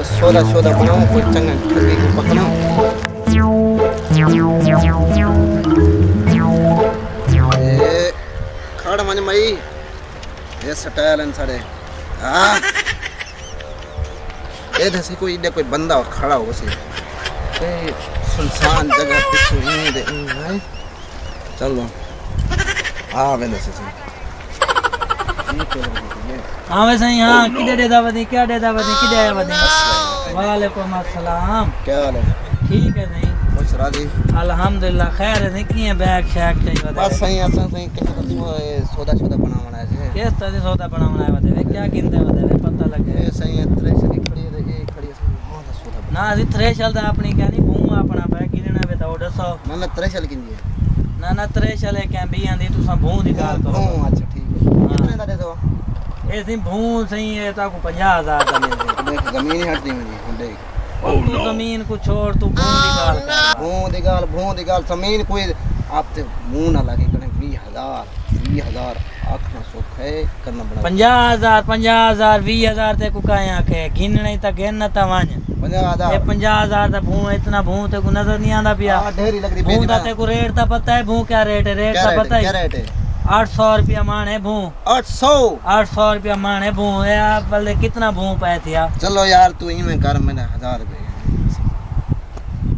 कुछ सोदा सोदा बनाऊँ कुछ चंगा ठगी को पकड़ाऊं। खड़ मन मई। ये स्टाइल इन सारे हाँ ये दसी कोई इधर कोई बंदा हो खड़ा हो उसे। सुनसान जगह पीछे ईं दे चलो। हाँ वेंदे से हाँ वैसे ही हाँ किधर देदा बदी क्या देदा बदी किधर आया बदी? वालेकुम अस्सलाम। क्या हाल है? ठीक है नहीं। खुश राज़ी। अल्हम्दुलिल्लाह खैर है नहीं किए बैग शैग चाहिए बस सही असां सही। किसी को सो सौदा सौदा बनावना है किस तरह से सौदा बनावना है बता क्या गिनते बता पता लगे ये सही है त्रेश की खड़ी है ये खड़ी बना। ना अभी थ्रेशल दा अपनी क्या नहीं भूम अपना बैग गिनना वे तो दसो। ना ना त्रेश की है ना ना थ्रेशल है क्या भी आंदी तू भूम दी गाल करो। हाँ अच्छा ठीक है। कितने दा दे? दो ए सी सही है तो को 50000 दा मिल देख ज़मीन ही हटती मेरी देख। ओ तू ज़मीन को छोड़ तू भूम दी गाल कर भूं दी गाल भूं दी गाल ज़मीन कोई आप ते मुँह ना लगे कने 20000 20000 आखना सुख है करना बड़ा पंजाह हज़ार पंजाह हज़ार वीह हज़ार ते को काया के गिनने तक गिन त वञ 50000 ये पंजाह दा भूं इतना भूं ते को नज़र नहीं आंदा पिया। हाँ ढेरी लग रही भूं दा ते को रेट ता पता है भूं क्या रेट है? रेट ता पता है। क्या रेट है? आठ सौ रुपया मान है भूं 800 आठ सौ रुपया मान है भूं। ये आप बोले कितना भूं पे थिया? चलो यार तू ही में कर मैंने हज़ार रुपए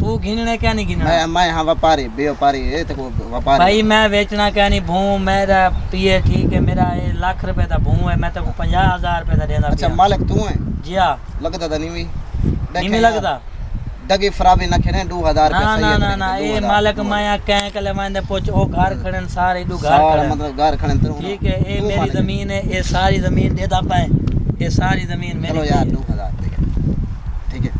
तू गिनने क्या नहीं गिनना मैं मैं हाँ व्यापारी व्यापारी है तो व्यापारी। भाई मैं बेचना क्या नहीं भूं। मेरा पिए ठीक है मेरा ये लाख रुपए दा भूं है। मैं तो पंजाह हज़ार रुपए दा देना अच्छा मालिक तू है? जी हाँ। लगता था नहीं भी। नहीं लगता? दगी फराबी न खेने दो हज़ार ना ना ना ना ये मालिक माया कह कले मैंने पूछ ओ घर खड़न सारे दू घर सारा खड़न मतलब घर खड़े तो ठीक है ये मेरी ज़मीन है ये सारी ज़मीन दे दा पाए ये सारी ज़मीन मेरी चलो यार है। दो हज़ार ठीक है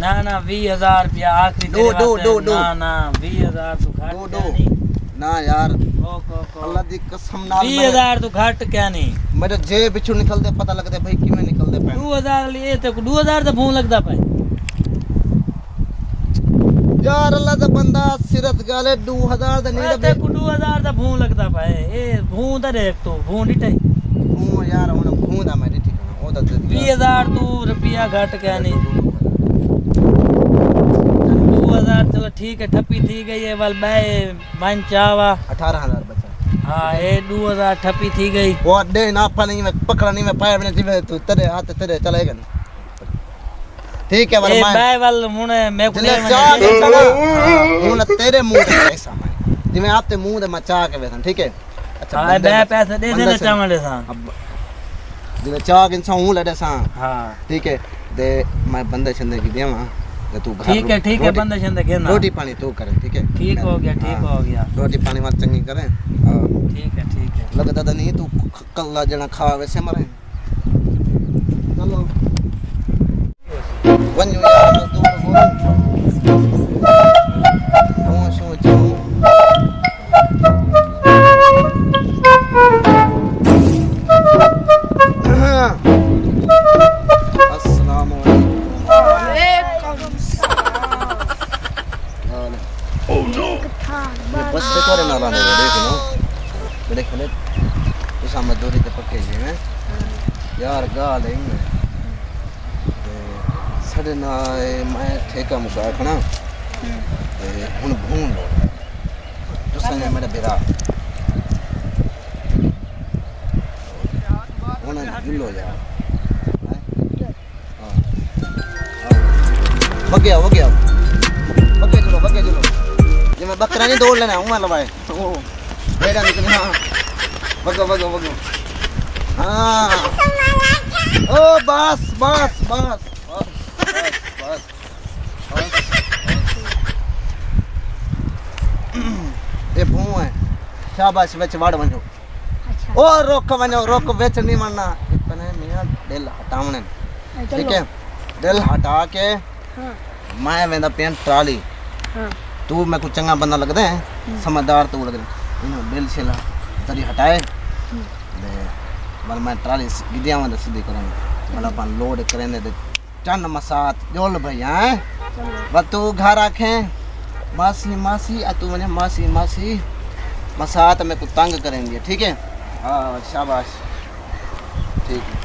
ना ना बीस हज़ार रुपया आखिरी दो, दो, दो, दो। ना ना बीस हज़ार तू घट दो, दो। ना यार को को को अल्लाह दी कसम नाल बीस हज़ार तू घट क्या नहीं मेरे जे बिचू निकलते पता लगते भाई किवें निकलते पे दो हज़ार लिए तो दो हज़ार तो भून लगता पाए यार अल्लाह दा बंदा सिरत गाले दो हज़ार दा नहीं ते को दो हज़ार तो भून लगता पाए ए भून तो देख तू भून डिटे हूँ यार हुन घूंदा मैं ठीक ओ दा बीस हज़ार। तू रुपया घट क्या नहीं दो हज़ार चलो ठीक है ठप्पी थी गई है वाल मैं मन चावा अठारह हज़ार बचा। हाँ दो हज़ार ठप्पी थी गई। वो दे ना पानी में पकड़ा नहीं मैं पाया मैंने तू तेरे हाथ तेरे चलेगा ठीक है ये वरना मैं मैं वाल मुने मैं को चाह चला हुन तेरे मुँह ते पैसा मैं जिਵੇਂ आप ते मुँह दे मैं चाह के वेसन ठीक है? अच्छा हाँ मैं पैसे दे देना से- चावल सा अब जिਵੇਂ चाह के इंसान हूँ लड़े सा। हाँ। ठीक है दे मैं बंदे छंदे की देवा तू ठीक है ठीक है बंदे शंदे घेरना रोटी पानी तू करे ठीक है? ठीक हो गया ठीक हाँ, हो गया। रोटी पानी मत चंगी करे। हाँ, ठीक है ठीक है। लगता तो नहीं तू कल्ला जना खा वैसे मरे। चलो। सोचूं अस्सलाम वालेकुम हाल ये बस ते करे ना लाने देख लो। बड़े खले उस मजदूरी ते पक्के जी हैं। यार गाल है ते साढ़े नाए मैं ठेका मुका खना हूँ भून लो तुसने मेरा बेरा हूँ गिलो जा बगे आओ बगे चलो बगे चलो जे मैं बकरा नहीं दौड़ लेना हूँ लवाए ओ निकलना बगो बगो बगो हाँ ओ बस बस बस बस ये भू है। शाबाश बेच वाड़ बनो अच्छा। ओ रोक बनो रोक बेच नहीं मरना। इतने मियाँ दिल हटावने ठीक है? दिल हटा के हाँ। मैं वेंदा पेन ट्राली। हाँ। तू मैं कुछ चंगा बंदा लगदा है। हम्म। समझदार तू लगदा इनो बिल छिला तरी हटाए। हम्म। दे मैं ट्राली विद्यावंत सिद्धि सीधी करूँगा मतलब हम्म। अपन लोड करेंगे चन मसात जोल भैया हैं? बस तू घर आखे मासी मासी आ तू मैंने मासी मासी मसात में तू तंग करेंगे ठीक है? हाँ शाबाश। ठीक है।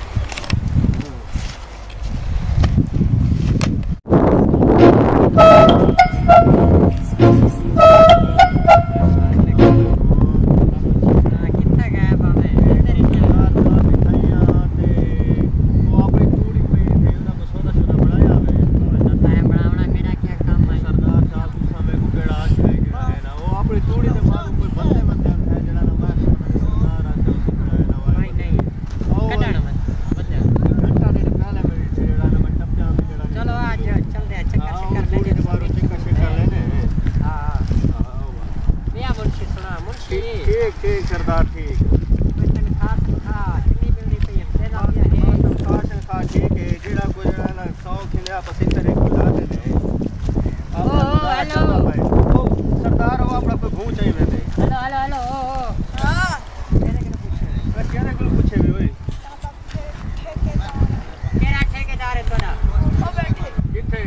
ठीक ठीक सरदार ठीक ठीक है जेड़ा कोई ना सौ खिले आप असि तरह बुला दे दे ओ हेलो ओ सरदार हो आपड़ा कोई घूम चाहिए मैं हेलो हेलो हेलो हाँ तेरे के पूछे मैं तेरे के पूछे भी ओए तेरा ठेकेदार है तोरा ओ बैठे किथे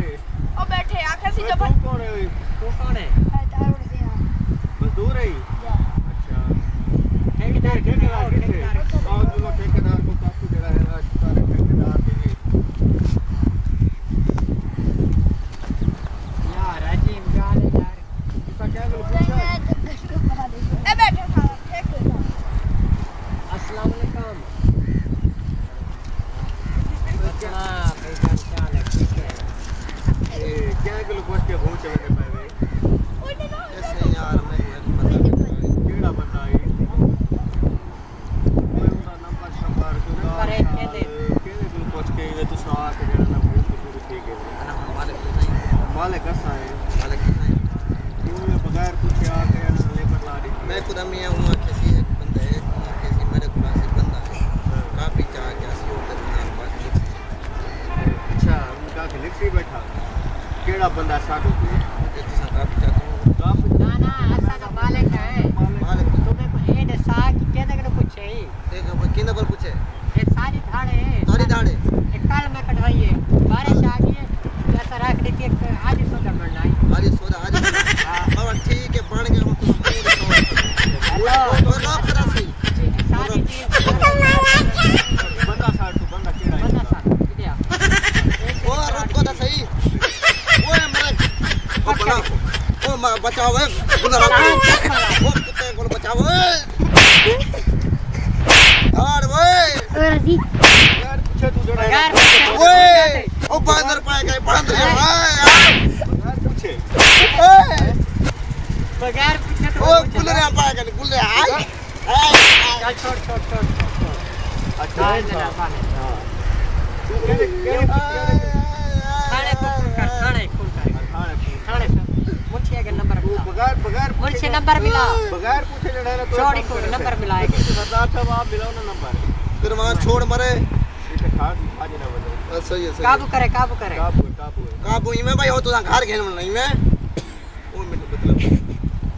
ओ बैठे आखर सी जो कौन है तू कौन है मजदूर है ठेकेदार ठेकेदार ठेकेदार किथे ठेकेदार आओ जो ठेकेदार को काकू जड़ा है आज सारे ठेकेदार के लिए यार अजीब गाल है यार इसका क्या को पूछा ए बैठे था ठीक है अस्सलाम वालेकुम हाँ भाईजान क्या हाल है ठीक है ए क्या को पूछ के भूं चाहिए पावे ऐसे यार मैं एक बंदा केड़ा बंदा है मैं उनका नंबर शंबर को नंबर है, के दे। केने को पूछ के ये तू सा के जड़ा ना भूं तो ठीक है अना मालिक नहीं मालिक कसा है मालिक नहीं क्यों ये बगैर पूछे आ के ना लेकर ला रही मैं खुद मैं हूँ किसी एक बंदे हूँ किसी मेरे खुदा से बंदा है काफ़ी चाह क्या सी होता है ना बात अच्छा उनका के लिखी बैठा केड़ा बंदा साडू को ये तो सा काफ़ी चाहता हूँ आप ना ना असा का मालिक है मालिक तुम्हें को ये दसा कि केने को पूछे ही एक किन पर पूछे ये सारी धाड़े सारी दाढ़े एक काल में कटवाई है बारिश आ गई है जैसा रख दी कि एक आज सोचा बनना है आज सोदा आज बाबा ठीक है बन गया हम तो हेलो तो लोग करा सी सारी चीज़ बंदा साडू बंदा केड़ा है बंदा सा किया ओ रुको तो सही ओए मेरे ओ बना ओ मा बचाओ ए गुना ओ कुत्ते को बचाओ ए धाड़ ओए यार तू ओए ओ बांदर पाए गए बांदर हाय यार। पूछे ओए। बगैर पूछे तो ओ गुलरे पाए गए गुलरे हाय हाय चल छोड़ छोड़ छोड़ छोड़ अच्छा हाय जरा पाने हाँ तू केड़े केड़े थाने को फ़ोन कर थाने फ़ोन कर। थाने थाने पे मुझे के। नंबर मिला। बगैर बगैर मुझे नंबर मिला। बगैर पूछे है ना तो चौड़ी को नंबर मिला है सरदार साहब आप मिलाओ ना नंबर। फिर वहाँ छोड़ मरे। बस सही है सही काबू है। करे काबू करे। काबू काबू काबू ही में भाई हो तो घर घेर में नहीं ओ मेरे मतलब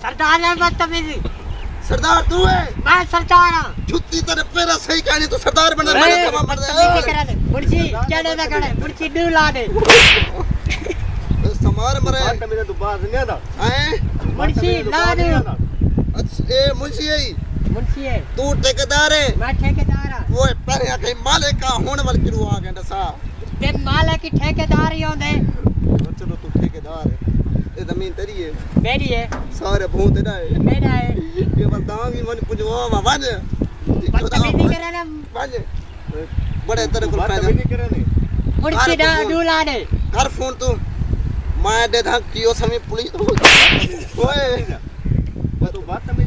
सरदार है बदतमीजी सरदार तू है। मैं सरदार हूँ। जुत्ती तेरे पैरा सही कहनी तो सरदार बना मैंने तमाम मर बदतमीजी करा दे मुर्शी क्या दे। करे मुर्शी डू ला दे। समार मरे। तो नहीं आता हैं? ला दे। अच्छा ए मुंशी आई मुर्शी है। तू ठेकेदार है। मैं ठेकेदार हूँ। ओए पर या कहीं मालिक का होने वाले किरू आ गए दसा। ते माले की ठेकेदार ही होंदे। चलो तू ठेकेदार है। ये ज़मीन तेरी है। मेरी है। सारे भूत तेरा है। मेरा है। ये बता भी मन पुजवा मा बन बदतमीजी करे ना। बन बड़े तेरे को फ़ायदा। नहीं करे नहीं मुर्शी डा डू ला दे कर फ़ोन तू। मैं दे धक कियो समय पुलिस ओए। तू बात नहीं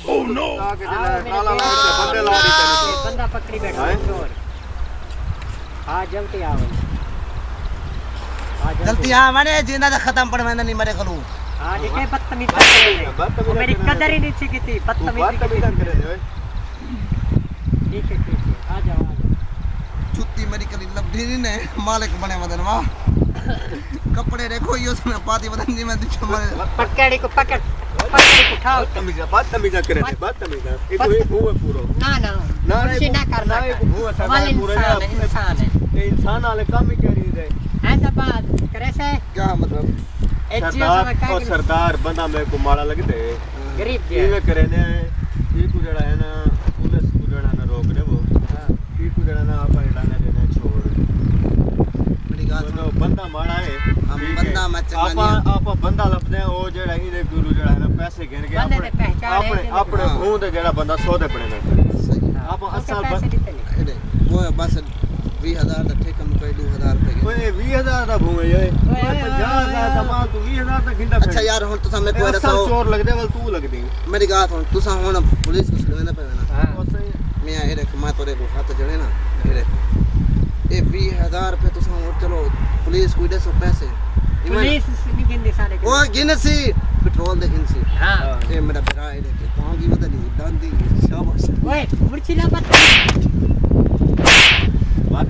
ये तेरे बंदा पकड़ी बैठा है चोर हाँ जल्दी आओ हाँ जल्दी आ मैंने जीना दे खत्म पढ़ मैंने नहीं मरे करूँ हाँ देखे बदतमीजी कर रहे हैं। मेरी रहे हैं। कदर ही नहीं थी तू बात बदतमीजी की करे नहीं थी। ठीक है ठीक है आ जाओ आ जाओ जुत्ती मेरी कली लबड़ी नहीं ने मालिक बने मदन वाह कपड़े देखो यो सुना पाती बदन जी मैं दिखो मरे पकड़ी को पकड़ पकड़ी को उठाओ बदतमीजी बदतमीजी करे नहीं बदतमीजी ये एक हुआ पूरा ना ना ना, ना करना ना, ये वो सरदार वाले पूरा इंसान है। या- इंसान ये इंसान वाले काम ही करी दे ऐसा बात करे से क्या मतलब सरदार और सरदार बंदा मेरे को माड़ा लगते गरीब जी ये करे ने ये को जड़ा है ना पुलिस को जड़ा ना रोक दे वो ये को जड़ा ना आप हटाने देना छोड़ बात बंदा माड़ा है। ਬੰਦਾ ਮਚੰਗਾ ਆਪਾਂ ਆਪਾਂ ਬੰਦਾ ਲੱਭਦੇ ਆ ਉਹ ਜਿਹੜਾ ਇਹਦੇ ਗੁਰੂ ਜਿਹੜਾ ਹੈ ਨਾ ਪੈਸੇ ਗਿਰ ਗਿਆ ਆਪਣੇ ਆਪਣੇ ਆਪਣੇ ਮੂੰਹ ਤੇ ਜਿਹੜਾ ਬੰਦਾ ਸੋਧੇ ਪੜੇ ਨੇ। ਆਪਾਂ ਅਸਲ ਬੰਦੇ ਉਹ ਬਸ 20000 ਦਾ ਠੇਕਾ ਨੂੰ ਕੋਈ 2000 ਰੁਪਏ ਓਏ 20000 ਦਾ ਭੂਏ ਓਏ। 50000 ਦਾ ਮਾਂ ਤੂੰ 20000 ਦਾ ਖਿੰਦਾ ਅੱਛਾ ਯਾਰ ਹੁਣ ਤੁਸੀਂ ਮੈਨੂੰ ਕੋਈ ਦੱਸੋ ਚੋਰ ਲੱਗਦੇ ਵਲ ਤੂੰ ਲੱਗਦੀ ਮੇਰੀ ਗੱਲ ਹੁਣ ਤੁਸੀਂ ਹੁਣ ਪੁਲਿਸ ਨੂੰ ਛੜਵਾਣਾ ਪੈਣਾ ਹਾਂ। ਮੈਂ ਇਹ ਰਖ ਮੈਂ ਤੋਰੇ ਕੋਲ ਹੱਥ ਜੜੇ ਨਾ ਇਹ ਰਖ ਇਹ 20000 ਰੁਪਏ ਤੁਸੀਂ ਹੁਣ ਚਲੋ ਪੁਲਿਸ ਕੋਈ ਦੇ ਸੋ ਪੈਸੇ ਇਮਨ- ਪੁਲਿਸ ਨਹੀਂ ਗਿੰਦੀ ਸਾਰੇ ਉਹ ਗਿਣ ਸੀ ਪੈਟਰੋਲ ਦੇ ਗਿਣ ਸੀ ਹਾਂ ਇਹ ਮੇਰਾ ਭਰਾ ਇਹ ਦੇਖ ਕਹਾਂਗੀ ਪਤਾ ਨਹੀਂ ਦਾੰਦੀ ਸ਼ਾਬਾਸ਼ ਓਏ ਮੁਰਚੀ ਲਾ ਬੱਤ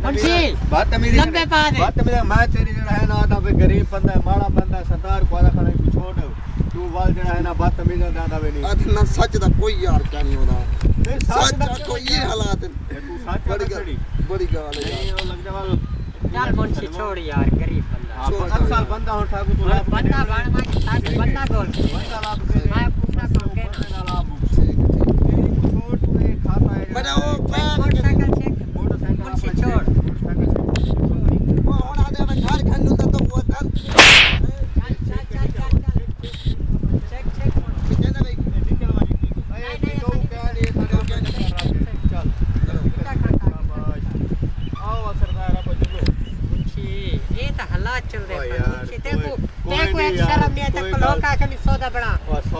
ਮੁਨਸ਼ੀ, ਬਾਤ ਮੇਰੀ ਲੰਬੇ ਪਾ ਦੇ। ਬਾਤ ਮੇਰੀ ਮੈਂ ਤੇਰੀ ਜਿਹੜਾ ਹੈ ਨਾ ਆਦਾ ਵੀ ਗਰੀਬ ਬੰਦਾ ਹੈ ਮਾੜਾ ਬੰਦਾ ਹੈ, ਸਰਦਾਰ ਕੋ ਆਦਾ ਖੜਾ ਤੂੰ ਛੋੜ ਤੂੰ ਵਾਲ ਜਿਹੜਾ ਹੈ ਨਾ ਬਾਤ ਮੇਰੀ ਦਾ ਆਦਾ ਵੀ ਨਹੀਂ ਆਹ ਨਾ ਸੱਚ ਦਾ ਕੋਈ ਯਾਰ ਕਿਆ ਨਹੀਂ ਉਹਦਾ ਨਹੀਂ ਸੱਚ ਦਾ ਦਾ ਕੋਈ ਇਹ ਹਾਲਾਤ ਇਹ ਤੂੰ ਸੱਚ ਬੜੀ ਬੜੀ बड़ी गाल है यार। लग जा यार कौन सी छोड़ यार गरीब बंदा। हाँ, हर साल बंदा हो ठाकुर तू बंदा बंदा गोल बंदा लाभ मैं पूरा काम के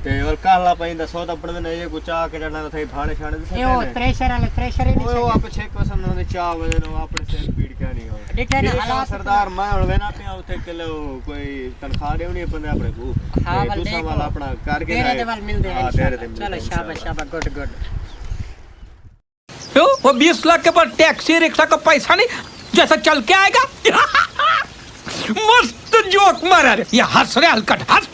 ਨਾ ਰਾਤੀ ਇਹ ਜਿਹੜਾ ਹੈ ਕਿੱਥੇ ਨੋਕ ਸਮੇਂ ਨੇ ਆਏ ਤੇ ਔਰ ਕਾਲਾ ਪੈਂਦਾ ਸੌਦਾ ਪੜਨ ਨੇ ਇਹ ਕੋ ਚਾਹ ਕੇ ਜਿਹੜਾ ਥਈ ਫਾਣੇ ਛਾਣੇ ਦੇ ਇਹ ਉਹ ਥ੍ਰੈਸ਼ਰ ਵਾਲੇ ਥ੍ਰੈਸ਼ਰ ਹੀ ਓਏ ਉਹ ਨਹੀਂ ਆਪ ਛੇਕ ਵਸਨ ਦੇ ਚਾਹ ਵਜੇ ਨੂੰ ਆਪਣੇ ਸਿਰ ਪੀੜ ਕੇ ਨਹੀਂ ਹੋ ਡਿਟੇ ਨੇ ਹਾਲਾਤ ਸਰਦਾਰ ਮੈਂ ਹੁਣ ਵੇਨਾ ਪਿਆ ਉੱਥੇ ਕਿਲੋ ਕੋਈ ਤਨਖਾਹ ਦੇਉਣੀ ਬੰਦੇ ਆਪਣੇ ਕੋ ਹਾਂ, ਵੱਲ ਦੂਸਰਾ ਦੇਖੋ। ਵਾਲਾ ਆਪਣਾ ਕਰਕੇ ਤੇਰੇ ਦੇ ਵੱਲ ਮਿਲਦੇ ਹਾਂ हैं ਤੇਰੇ ਦੇ चलो शाबाश शाबाश गुड गुड क्यों वो बीस लाख के पर टैक्सी रिक्शा का पैसा नहीं जैसा चल के आएगा मस्त जोक मारा रे ये हंस रहे हलकट हंस